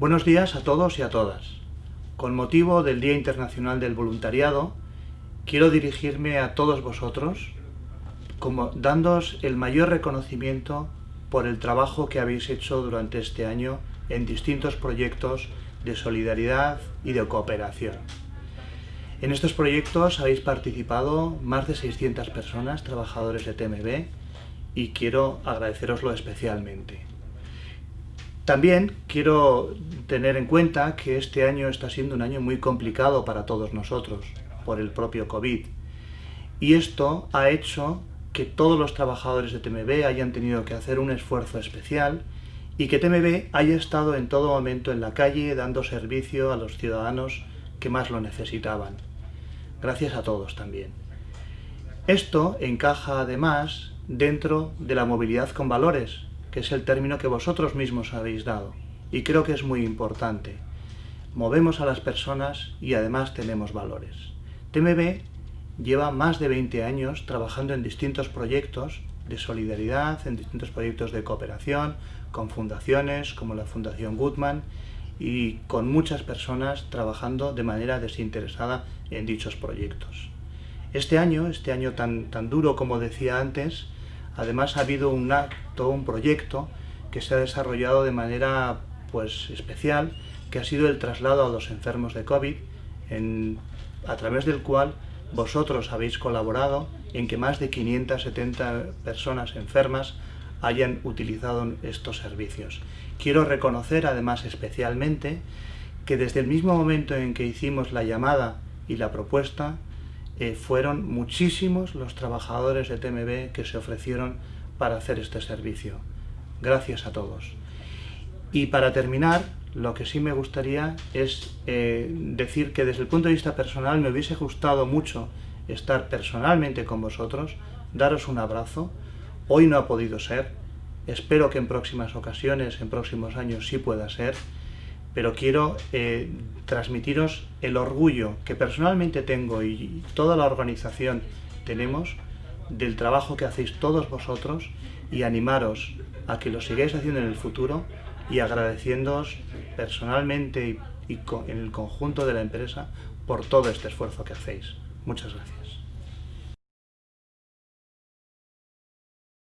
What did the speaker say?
Buenos días a todos y a todas. Con motivo del Día Internacional del Voluntariado, quiero dirigirme a todos vosotros como dándoos el mayor reconocimiento por el trabajo que habéis hecho durante este año en distintos proyectos de solidaridad y de cooperación. En estos proyectos habéis participado más de 600 personas, trabajadores de TMB, y quiero agradeceroslo especialmente. También quiero tener en cuenta que este año está siendo un año muy complicado para todos nosotros, por el propio COVID. Y esto ha hecho que todos los trabajadores de TMB hayan tenido que hacer un esfuerzo especial y que TMB haya estado en todo momento en la calle dando servicio a los ciudadanos que más lo necesitaban. Gracias a todos también. Esto encaja además dentro de la movilidad con valores, que es el término que vosotros mismos habéis dado, y creo que es muy importante. Movemos a las personas y además tenemos valores. TMB lleva más de 20 años trabajando en distintos proyectos de solidaridad, en distintos proyectos de cooperación, con fundaciones como la Fundación Goodman y con muchas personas trabajando de manera desinteresada en dichos proyectos. Este año, este año tan, tan duro como decía antes, además ha habido un acto, un proyecto que se ha desarrollado de manera pues, especial, que ha sido el traslado a los enfermos de COVID, a través del cual vosotros habéis colaborado en que más de 570 personas enfermas hayan utilizado estos servicios. Quiero reconocer además especialmente que desde el mismo momento en que hicimos la llamada y la propuesta, eh, fueron muchísimos los trabajadores de TMB que se ofrecieron para hacer este servicio. Gracias a todos. Y para terminar, lo que sí me gustaría es eh, decir que desde el punto de vista personal me hubiese gustado mucho estar personalmente con vosotros, daros un abrazo. Hoy no ha podido ser, espero que en próximas ocasiones, en próximos años sí pueda ser, pero quiero eh, transmitiros el orgullo que personalmente tengo y toda la organización tenemos del trabajo que hacéis todos vosotros y animaros a que lo sigáis haciendo en el futuro y agradeciéndoos personalmente y, y en el conjunto de la empresa por todo este esfuerzo que hacéis. Muchas gracias.